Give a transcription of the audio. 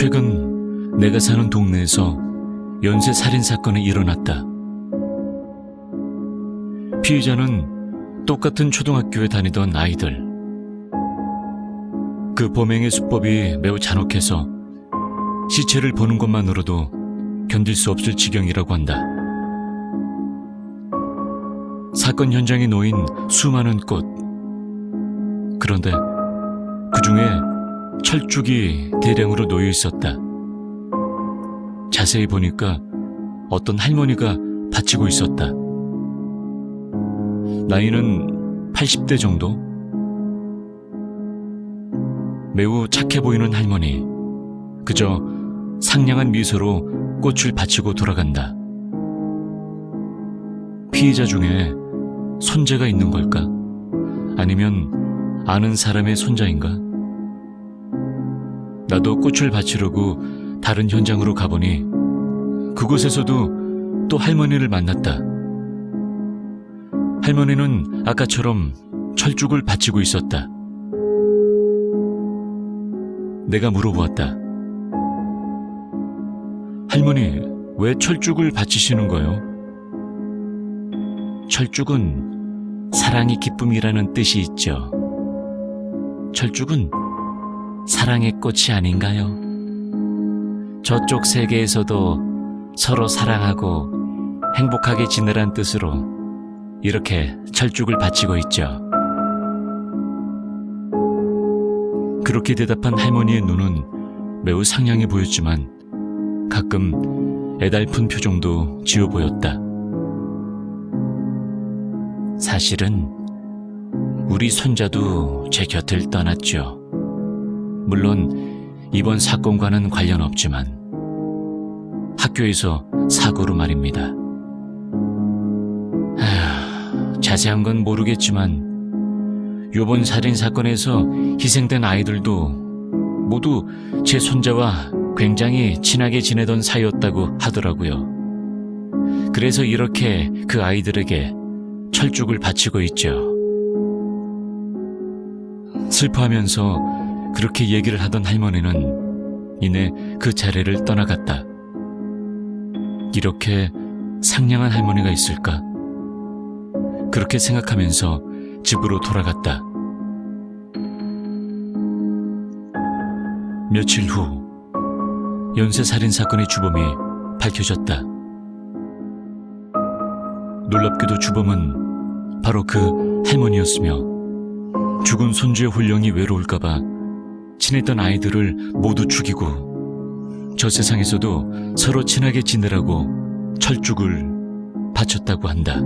최근 내가 사는 동네에서 연쇄 살인 사건이 일어났다. 피의자는 똑같은 초등학교에 다니던 아이들. 그 범행의 수법이 매우 잔혹해서 시체를 보는 것만으로도 견딜 수 없을 지경이라고 한다. 사건 현장에 놓인 수많은 꽃. 그런데 그 중에 철쭉이 대량으로 놓여 있었다. 자세히 보니까 어떤 할머니가 받치고 있었다. 나이는 80대 정도? 매우 착해 보이는 할머니. 그저 상냥한 미소로 꽃을 바치고 돌아간다. 피의자 중에 손자가 있는 걸까? 아니면 아는 사람의 손자인가? 나도 꽃을 바치려고 다른 현장으로 가보니 그곳에서도 또 할머니를 만났다. 할머니는 아까처럼 철쭉을 바치고 있었다. 내가 물어보았다. 할머니, 왜 철쭉을 바치시는 거요? 철쭉은 사랑이 기쁨이라는 뜻이 있죠. 철쭉은 사랑의 꽃이 아닌가요? 저쪽 세계에서도 서로 사랑하고 행복하게 지내란 뜻으로 이렇게 철쭉을 바치고 있죠. 그렇게 대답한 할머니의 눈은 매우 상냥해 보였지만 가끔 애달픈 표정도 지어 보였다. 사실은 우리 손자도 제 곁을 떠났죠. 물론 이번 사건과는 관련 없지만 학교에서 사고로 말입니다. 하, 자세한 건 모르겠지만 요번 살인 사건에서 희생된 아이들도 모두 제 손자와 굉장히 친하게 지내던 사이였다고 하더라고요. 그래서 이렇게 그 아이들에게 철쭉을 바치고 있죠. 슬퍼하면서 그렇게 얘기를 하던 할머니는 이내 그 자리를 떠나갔다. 이렇게 상냥한 할머니가 있을까? 그렇게 생각하면서 집으로 돌아갔다. 며칠 후 연쇄살인 사건의 주범이 밝혀졌다. 놀랍게도 주범은 바로 그 할머니였으며 죽은 손주의 혼령이 외로울까봐 친했던 아이들을 모두 죽이고 저 세상에서도 서로 친하게 지내라고 철쭉을 바쳤다고 한다.